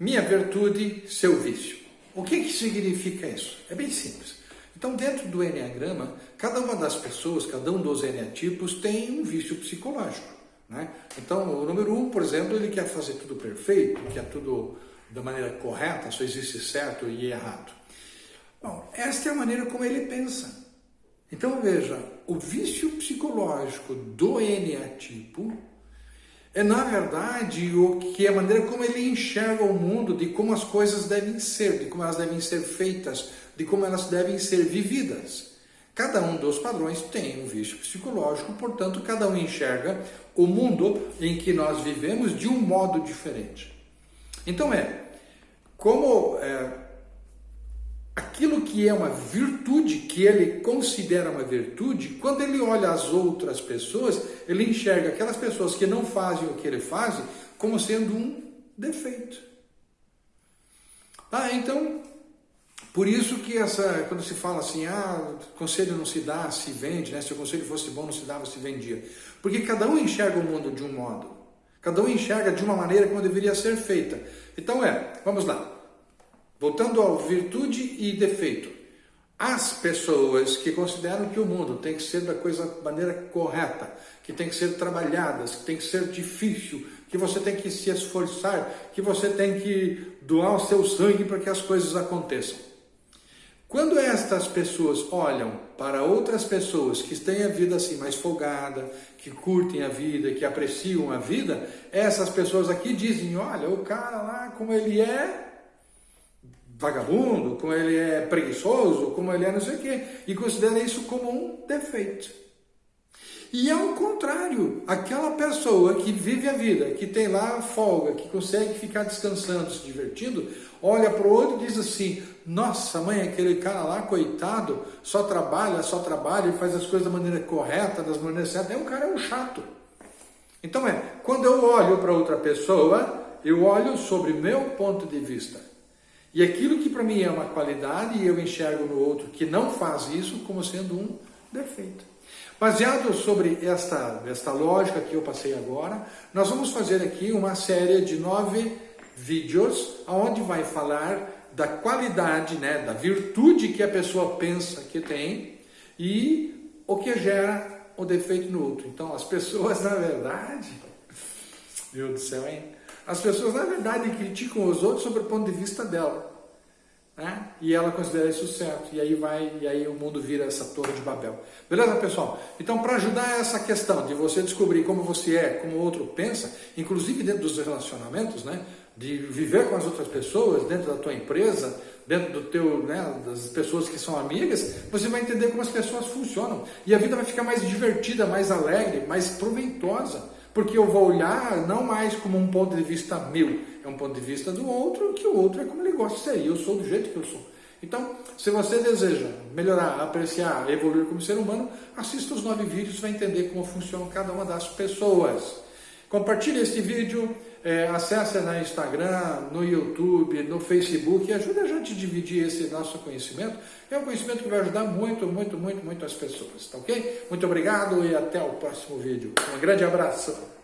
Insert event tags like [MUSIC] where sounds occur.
Minha virtude, seu vício. O que, que significa isso? É bem simples. Então, dentro do Enneagrama, cada uma das pessoas, cada um dos Enneatipos tem um vício psicológico. Né? Então, o número um, por exemplo, ele quer fazer tudo perfeito, quer tudo da maneira correta, só existe certo e errado. Bom, esta é a maneira como ele pensa. Então, veja, o vício psicológico do Enneatipo é, na verdade, o que é a maneira como ele enxerga o mundo, de como as coisas devem ser, de como elas devem ser feitas, de como elas devem ser vividas. Cada um dos padrões tem um vício psicológico, portanto, cada um enxerga o mundo em que nós vivemos de um modo diferente. Então é, como é, aquilo que é uma virtude, que ele considera uma virtude, quando ele olha as outras pessoas, ele enxerga aquelas pessoas que não fazem o que ele faz como sendo um defeito. Ah, então, por isso que essa, quando se fala assim, ah, conselho não se dá, se vende, né? se o conselho fosse bom, não se dava, se vendia. Porque cada um enxerga o mundo de um modo. Cada um enxerga de uma maneira como deveria ser feita. Então é, vamos lá. Voltando ao virtude e defeito. As pessoas que consideram que o mundo tem que ser da coisa maneira correta, que tem que ser trabalhadas, que tem que ser difícil, que você tem que se esforçar, que você tem que doar o seu sangue para que as coisas aconteçam. Quando estas pessoas olham para outras pessoas que têm a vida assim mais folgada, que curtem a vida, que apreciam a vida, essas pessoas aqui dizem, olha, o cara lá como ele é, vagabundo, como ele é preguiçoso, como ele é não sei o quê, e considera isso como um defeito. E ao contrário, aquela pessoa que vive a vida, que tem lá folga, que consegue ficar descansando, se divertindo, olha para o outro e diz assim: Nossa, mãe, aquele cara lá, coitado, só trabalha, só trabalha e faz as coisas da maneira correta, das maneiras certas. É um cara é um chato. Então é, quando eu olho para outra pessoa, eu olho sobre meu ponto de vista. E aquilo que para mim é uma qualidade, eu enxergo no outro que não faz isso como sendo um defeito. Baseado sobre esta, esta lógica que eu passei agora, nós vamos fazer aqui uma série de nove vídeos, onde vai falar da qualidade, né, da virtude que a pessoa pensa que tem e o que gera o defeito no outro. Então, as pessoas, [LAUGHS] na verdade, meu do céu, hein? As pessoas, na verdade, criticam os outros sobre o ponto de vista dela. Né? E ela considera isso certo. E aí vai, e aí o mundo vira essa torre de Babel. Beleza, pessoal? Então, para ajudar essa questão de você descobrir como você é, como o outro pensa, inclusive dentro dos relacionamentos, né? De viver com as outras pessoas, dentro da tua empresa, dentro do teu, né, das pessoas que são amigas, você vai entender como as pessoas funcionam. E a vida vai ficar mais divertida, mais alegre, mais proveitosa. Porque eu vou olhar não mais como um ponto de vista meu, é um ponto de vista do outro, que o outro é como ele gosta de ser, eu sou do jeito que eu sou. Então, se você deseja melhorar, apreciar, evoluir como ser humano, assista os nove vídeos, vai entender como funciona cada uma das pessoas. Compartilhe este vídeo, é, acesse no Instagram, no YouTube, no Facebook e ajude a gente a dividir esse nosso conhecimento. É um conhecimento que vai ajudar muito, muito, muito, muito as pessoas, tá ok? Muito obrigado e até o próximo vídeo. Um grande abraço!